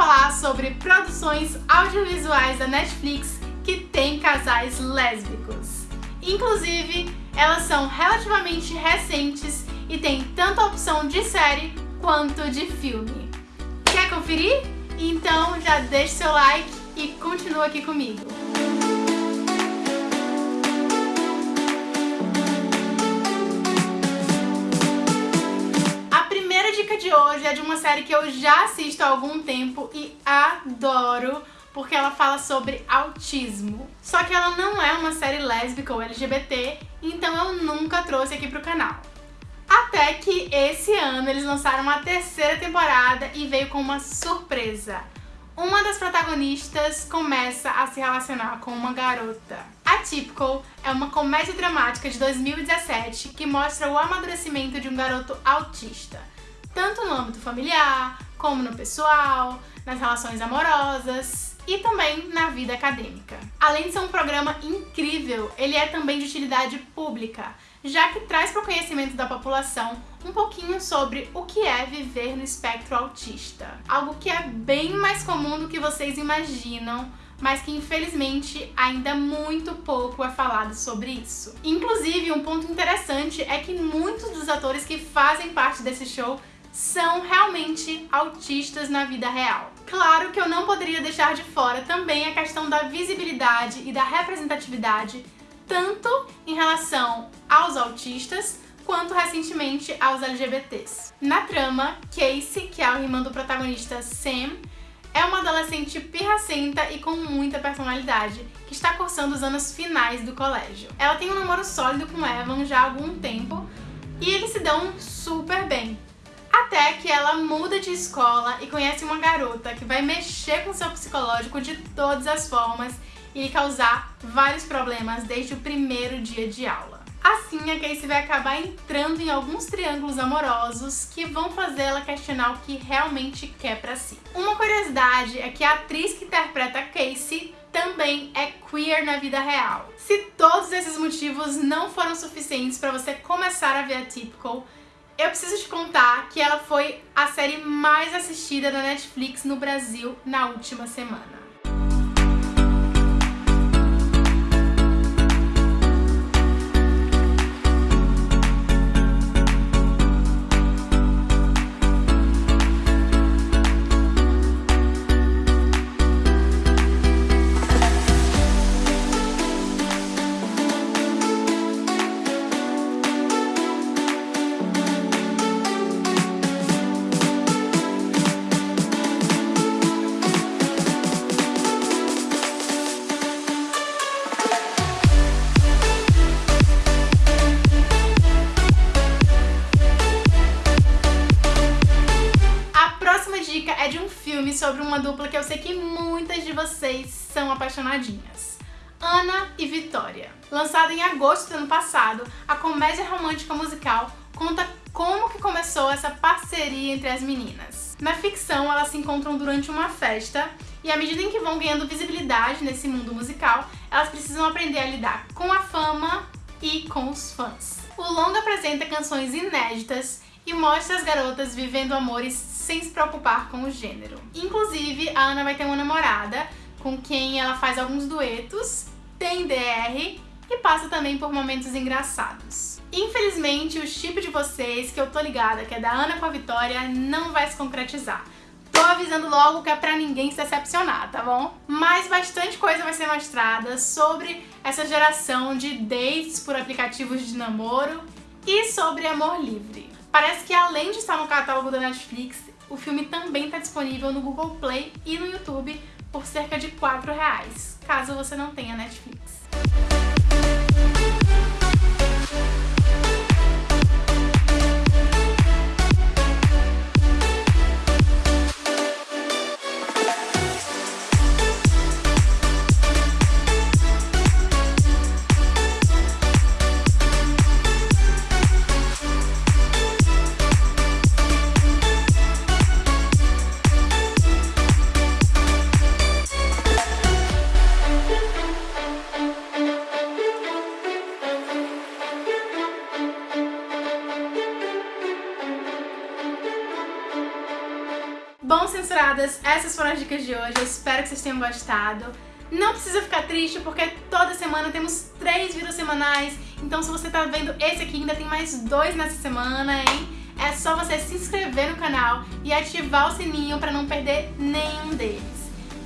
falar sobre produções audiovisuais da Netflix que tem casais lésbicos. Inclusive, elas são relativamente recentes e tem tanto a opção de série quanto de filme. Quer conferir? Então já deixe seu like e continua aqui comigo. É de uma série que eu já assisto há algum tempo e adoro, porque ela fala sobre autismo. Só que ela não é uma série lésbica ou LGBT, então eu nunca trouxe aqui pro canal. Até que esse ano eles lançaram a terceira temporada e veio com uma surpresa. Uma das protagonistas começa a se relacionar com uma garota. Atypical é uma comédia dramática de 2017 que mostra o amadurecimento de um garoto autista, tanto no âmbito familiar, como no pessoal, nas relações amorosas e também na vida acadêmica. Além de ser um programa incrível, ele é também de utilidade pública, já que traz para o conhecimento da população um pouquinho sobre o que é viver no espectro autista. Algo que é bem mais comum do que vocês imaginam, mas que infelizmente ainda muito pouco é falado sobre isso. Inclusive, um ponto interessante é que muitos dos atores que fazem parte desse show são realmente autistas na vida real. Claro que eu não poderia deixar de fora também a questão da visibilidade e da representatividade tanto em relação aos autistas quanto recentemente aos LGBTs. Na trama, Casey, que é a irmã do protagonista Sam, é uma adolescente pirracenta e com muita personalidade, que está cursando os anos finais do colégio. Ela tem um namoro sólido com Evan já há algum tempo e eles se dão super bem. Até que ela muda de escola e conhece uma garota que vai mexer com seu psicológico de todas as formas e causar vários problemas desde o primeiro dia de aula. Assim, a Casey vai acabar entrando em alguns triângulos amorosos que vão fazer ela questionar o que realmente quer pra si. Uma curiosidade é que a atriz que interpreta Casey também é queer na vida real. Se todos esses motivos não foram suficientes para você começar a ver a Typical, eu preciso te contar que ela foi a série mais assistida da Netflix no Brasil na última semana. Sobre uma dupla que eu sei que muitas de vocês são apaixonadinhas. Ana e Vitória. Lançada em agosto do ano passado, a comédia romântica musical conta como que começou essa parceria entre as meninas. Na ficção, elas se encontram durante uma festa e à medida em que vão ganhando visibilidade nesse mundo musical, elas precisam aprender a lidar com a fama e com os fãs. O longa apresenta canções inéditas e mostra as garotas vivendo amores sem se preocupar com o gênero. Inclusive, a Ana vai ter uma namorada com quem ela faz alguns duetos, tem DR e passa também por momentos engraçados. Infelizmente, o chip de vocês, que eu tô ligada, que é da Ana com a Vitória, não vai se concretizar. Tô avisando logo que é pra ninguém se decepcionar, tá bom? Mas bastante coisa vai ser mostrada sobre essa geração de dates por aplicativos de namoro e sobre amor livre. Parece que além de estar no catálogo da Netflix, o filme também está disponível no Google Play e no YouTube por cerca de R$ reais, caso você não tenha Netflix. Bom, censuradas, essas foram as dicas de hoje. Eu espero que vocês tenham gostado. Não precisa ficar triste, porque toda semana temos três vídeos semanais. Então se você tá vendo esse aqui, ainda tem mais dois nessa semana, hein? É só você se inscrever no canal e ativar o sininho para não perder nenhum deles.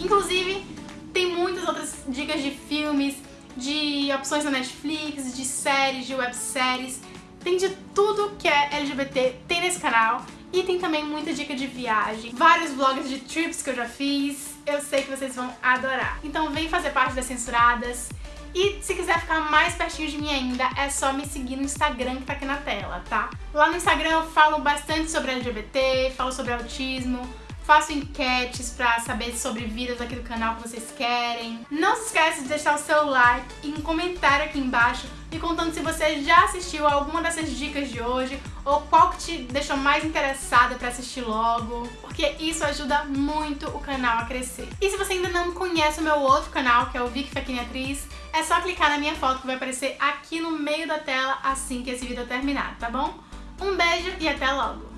Inclusive, tem muitas outras dicas de filmes, de opções na Netflix, de séries, de webséries. Tem de tudo que é LGBT, tem nesse canal. E tem também muita dica de viagem, vários vlogs de trips que eu já fiz. Eu sei que vocês vão adorar. Então vem fazer parte das Censuradas. E se quiser ficar mais pertinho de mim ainda, é só me seguir no Instagram que tá aqui na tela, tá? Lá no Instagram eu falo bastante sobre LGBT, falo sobre autismo, faço enquetes pra saber sobre vídeos aqui do canal que vocês querem. Não se esqueça de deixar o seu like e um comentário aqui embaixo me contando se você já assistiu alguma dessas dicas de hoje ou qual que te deixou mais interessada pra assistir logo, porque isso ajuda muito o canal a crescer. E se você ainda não conhece o meu outro canal, que é o Vicky Faquini Atriz, é só clicar na minha foto que vai aparecer aqui no meio da tela assim que esse vídeo terminar, tá bom? Um beijo e até logo!